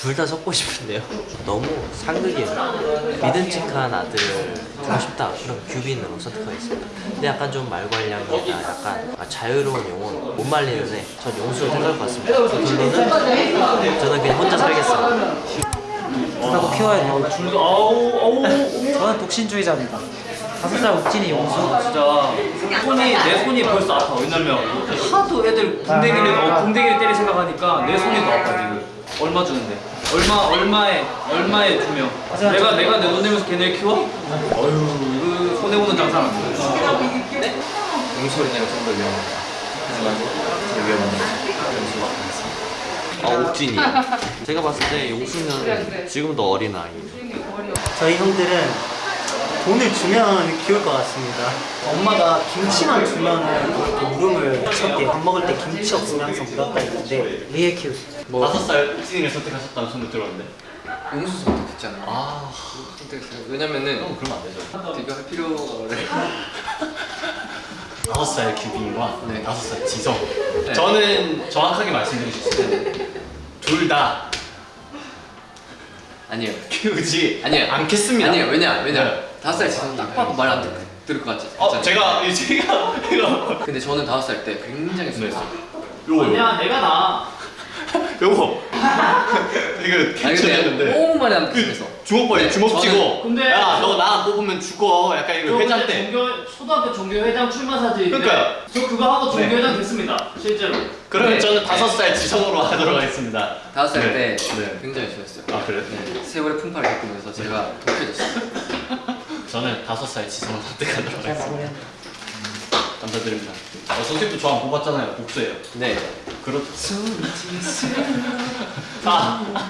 둘다 섞고 싶은데요. 너무 상극이에요. 믿음직한 아들 하고 싶다. 그럼 규빈으로 선택하겠습니다. 근데 약간 좀 말괄량이나 약간 아, 자유로운 영혼 못 말리는 애. 전 용수를 택할 것 같습니다. 결론은 저는 그냥 혼자 살겠습니다. 하고 키워야 돼요. 줄도 아우 아우 저는 독신주의자입니다. 다섯 살 옥진이 용수. 진짜 손이 내 손이 벌써 아파 왜냐면 하도 애들 궁뎅이를 어, 궁뎅이를 때릴 생각하니까 내 손이 더 아파 지금 얼마 주는데 얼마 얼마에 얼마에 주며 내가 저- 내가 내 돈 내면서 걔네 키워? 어휴 이거 손해 보는 장사 안 돼. 용소리는 좀더 위험하다. 하지만 제 위험한 용소가 아 옥진이. 제가 봤을 때 용수는 지금도 어린 아이. 저희 형들은 돈을 주면 키울 것 같습니다. 엄마가 김치만 그렇게 울음을 쳤대. 밥 먹을 때 김치 없으면 항상 울었다 했는데 리에 키우수 뭐 다섯 살 옥진이를 선택하셨다는 소문 들었는데. 용수 선택했잖아요. 아, 선택했어요. 왜냐면은 형 그러면 안 되죠. 비교할 필요를 다섯 살 규빈과 네. 다섯 살 지성. 저는 정확하게 말씀드릴 수 있어요. 둘다 아니에요. 키우지 아니에요. 않겠습니다. 아니에요. 왜냐 왜냐 네. 다섯 살 지금 딱 봐도 말 안 들을 것 같지. 어. 제가 이 제가 이거 근데 저는 다섯 살 때 굉장히 순했어요. 요거 아니야 내가 나 요거 이거 근데 괜찮았는데 너무 많이 안 순해서. 주먹벌이 주먹 저는- 쥐고 근데- 야너나 뽑으면 죽어 약간 이거 회장 때 종교 초등학교 종교회장 출마 사진 그러니까요. 저 그거 하고 네. 종교회장 됐습니다 실제로 그러면 네. 저는 다섯 살 지성으로 하도록 하겠습니다 다섯 살 네. 때 네. 굉장히 순했어요. 아 그래? 네, 세월의 풍파를 겪으면서 제가 독해졌어요. 저는 다섯 살 지성을 선택하도록 잘 하겠습니다. 마무리한다. 감사드립니다. 어, 선생님도 저안 뽑았잖아요 복수예요. 네. 그렇죠. 아,